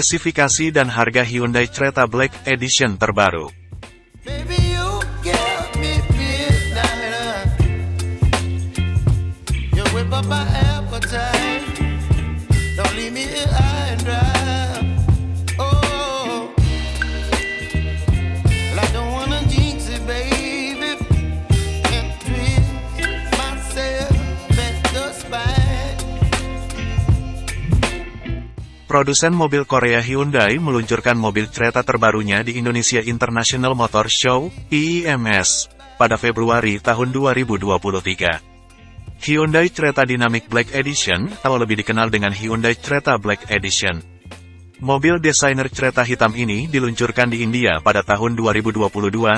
Spesifikasi dan harga Hyundai Creta Black Edition terbaru. Produsen mobil Korea Hyundai meluncurkan mobil Creta terbarunya di Indonesia International Motor Show, IIMS, pada Februari tahun 2023. Hyundai Creta Dynamic Black Edition, atau lebih dikenal dengan Hyundai Creta Black Edition. Mobil desainer Creta hitam ini diluncurkan di India pada tahun 2022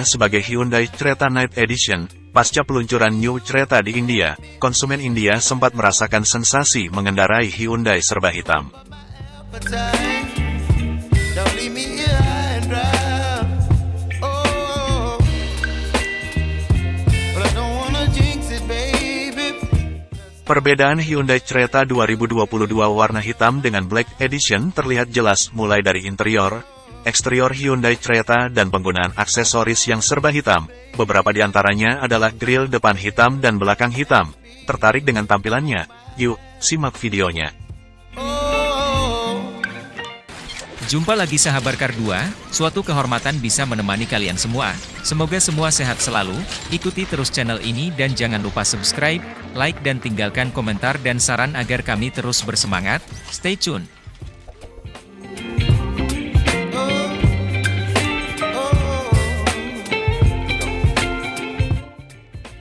sebagai Hyundai Creta Night Edition. Pasca peluncuran New Creta di India, konsumen India sempat merasakan sensasi mengendarai Hyundai serba hitam. Perbedaan Hyundai Creta 2022 warna hitam dengan Black Edition terlihat jelas mulai dari interior, eksterior Hyundai Creta dan penggunaan aksesoris yang serba hitam. Beberapa di antaranya adalah grill depan hitam dan belakang hitam. Tertarik dengan tampilannya? Yuk, simak videonya. Jumpa lagi sahabat Kar 2, suatu kehormatan bisa menemani kalian semua. Semoga semua sehat selalu, ikuti terus channel ini dan jangan lupa subscribe, like dan tinggalkan komentar dan saran agar kami terus bersemangat. Stay tune.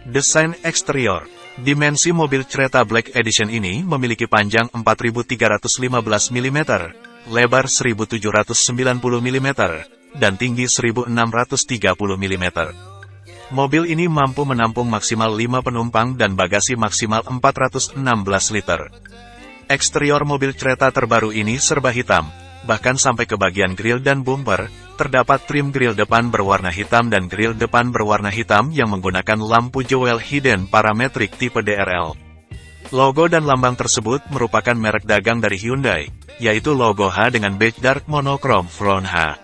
Desain eksterior Dimensi mobil Creta Black Edition ini memiliki panjang 4315 mm, lebar 1790 mm, dan tinggi 1630 mm. Mobil ini mampu menampung maksimal 5 penumpang dan bagasi maksimal 416 liter. Eksterior mobil Creta terbaru ini serba hitam, bahkan sampai ke bagian grill dan bumper, terdapat trim grill depan berwarna hitam dan grill depan berwarna hitam yang menggunakan lampu jewel hidden parametric tipe DRL. Logo dan lambang tersebut merupakan merek dagang dari Hyundai, yaitu logo H dengan badge dark monochrome front H.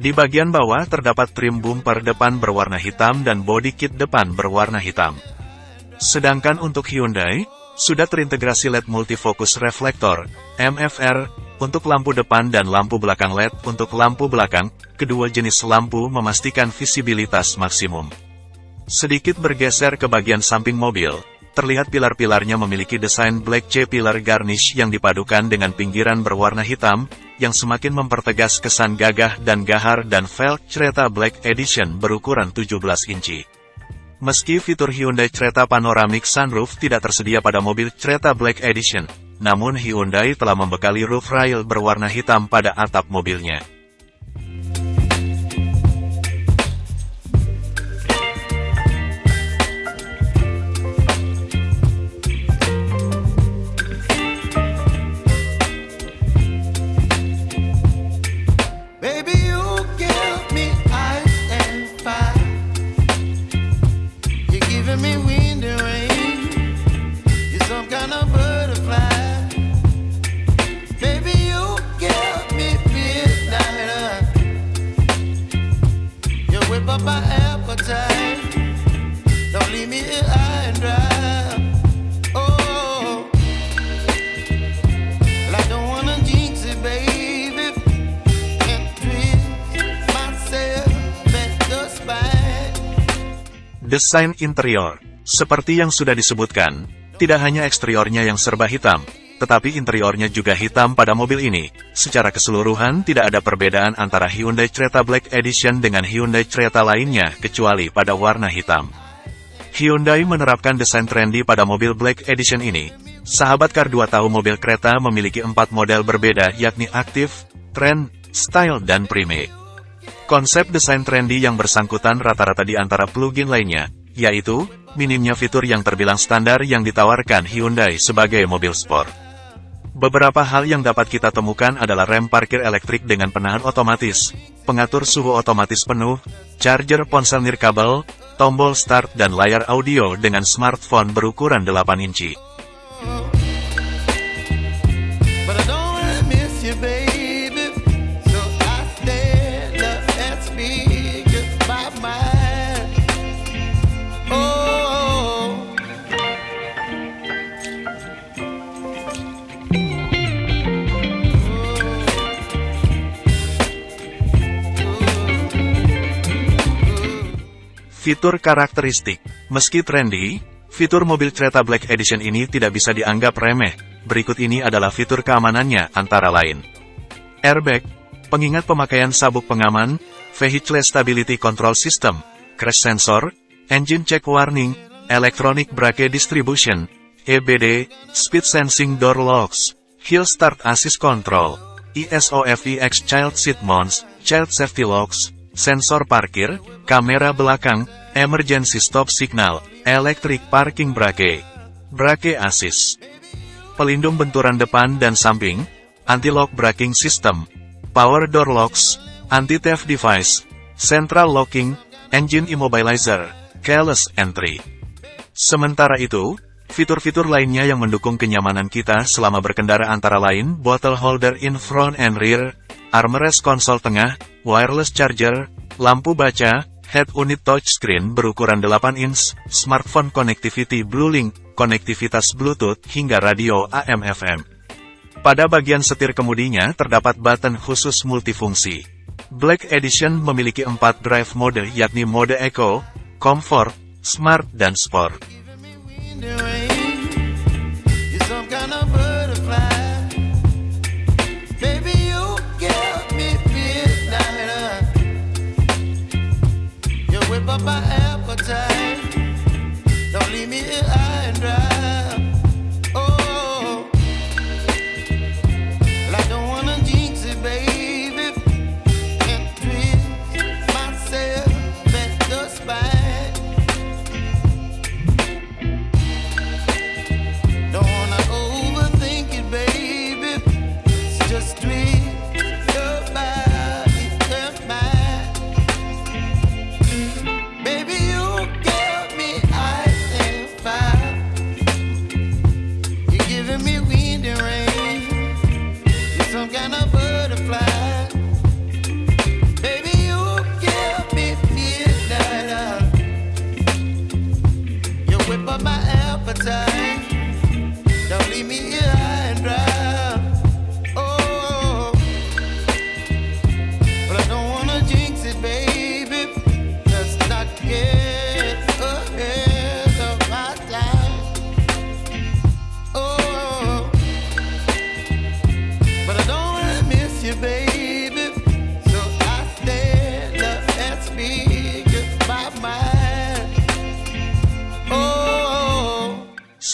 Di bagian bawah terdapat trim bumper depan berwarna hitam dan body kit depan berwarna hitam. Sedangkan untuk Hyundai, sudah terintegrasi LED multifocus reflektor, MFR, untuk lampu depan dan lampu belakang LED untuk lampu belakang, kedua jenis lampu memastikan visibilitas maksimum. Sedikit bergeser ke bagian samping mobil, terlihat pilar-pilarnya memiliki desain black C-pillar garnish yang dipadukan dengan pinggiran berwarna hitam, yang semakin mempertegas kesan gagah dan gahar dan velg Creta Black Edition berukuran 17 inci. Meski fitur Hyundai Creta Panoramic Sunroof tidak tersedia pada mobil Creta Black Edition, namun Hyundai telah membekali roof rail berwarna hitam pada atap mobilnya. Desain interior Seperti yang sudah disebutkan, tidak hanya eksteriornya yang serba hitam, tetapi interiornya juga hitam pada mobil ini. Secara keseluruhan tidak ada perbedaan antara Hyundai Creta Black Edition dengan Hyundai Creta lainnya kecuali pada warna hitam. Hyundai menerapkan desain trendy pada mobil Black Edition ini. Sahabat Car 2 tahu mobil kereta memiliki empat model berbeda yakni aktif, trend, style, dan prime. Konsep desain trendy yang bersangkutan rata-rata di antara plugin lainnya, yaitu, minimnya fitur yang terbilang standar yang ditawarkan Hyundai sebagai mobil sport. Beberapa hal yang dapat kita temukan adalah rem parkir elektrik dengan penahan otomatis, pengatur suhu otomatis penuh, charger ponsel nirkabel, tombol start dan layar audio dengan smartphone berukuran 8 inci. Fitur karakteristik Meski trendy, fitur mobil kereta Black Edition ini tidak bisa dianggap remeh. Berikut ini adalah fitur keamanannya antara lain. Airbag, pengingat pemakaian sabuk pengaman, Vehicle Stability Control System, Crash Sensor, Engine Check Warning, Electronic Brake Distribution, EBD, Speed Sensing Door Locks, Hill Start Assist Control, ESOFEX Child Seat Mounts, Child Safety Locks, sensor parkir, kamera belakang, emergency stop signal, electric parking brake, brake assist, pelindung benturan depan dan samping, anti-lock braking system, power door locks, anti-theft device, central locking, engine immobilizer, keyless entry. Sementara itu, fitur-fitur lainnya yang mendukung kenyamanan kita selama berkendara antara lain bottle holder in front and rear, armrest konsol tengah, wireless charger, lampu baca, head unit touchscreen berukuran 8 inch, smartphone connectivity Bluelink, konektivitas Bluetooth, hingga radio AM/FM. Pada bagian setir kemudinya terdapat button khusus multifungsi. Black Edition memiliki 4 drive mode yakni mode Eco, Comfort, Smart, dan Sport. Me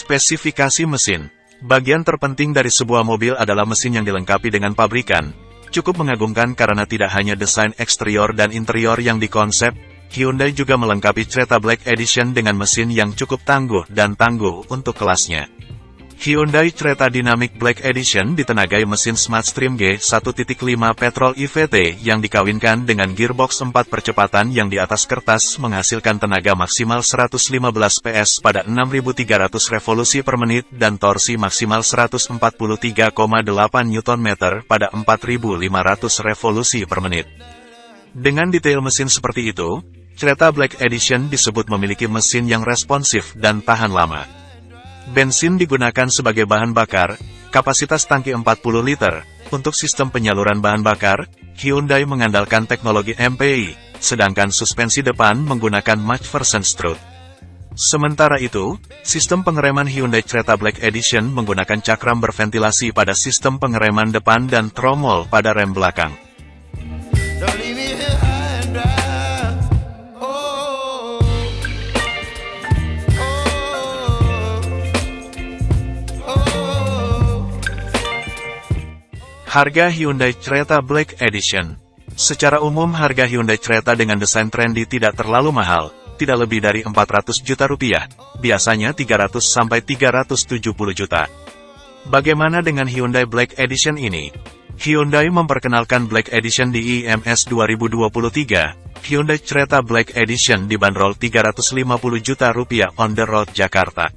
Spesifikasi mesin Bagian terpenting dari sebuah mobil adalah mesin yang dilengkapi dengan pabrikan. Cukup mengagumkan karena tidak hanya desain eksterior dan interior yang dikonsep, Hyundai juga melengkapi Creta Black Edition dengan mesin yang cukup tangguh dan tangguh untuk kelasnya. Hyundai Creta Dynamic Black Edition ditenagai mesin Smartstream G1.5 petrol IVT yang dikawinkan dengan gearbox 4 percepatan yang di atas kertas menghasilkan tenaga maksimal 115 PS pada 6300 revolusi per menit dan torsi maksimal 143,8 Nm pada 4500 revolusi per menit. Dengan detail mesin seperti itu, Creta Black Edition disebut memiliki mesin yang responsif dan tahan lama. Bensin digunakan sebagai bahan bakar, kapasitas tangki 40 liter. Untuk sistem penyaluran bahan bakar, Hyundai mengandalkan teknologi MPI, sedangkan suspensi depan menggunakan McPherson strut. Sementara itu, sistem pengereman Hyundai Creta Black Edition menggunakan cakram berventilasi pada sistem pengereman depan dan tromol pada rem belakang. Harga Hyundai Creta Black Edition Secara umum harga Hyundai Creta dengan desain trendy tidak terlalu mahal, tidak lebih dari 400 juta rupiah, biasanya 300 sampai 370 juta. Bagaimana dengan Hyundai Black Edition ini? Hyundai memperkenalkan Black Edition di IMS 2023. Hyundai Creta Black Edition dibanderol 350 juta rupiah on the road Jakarta.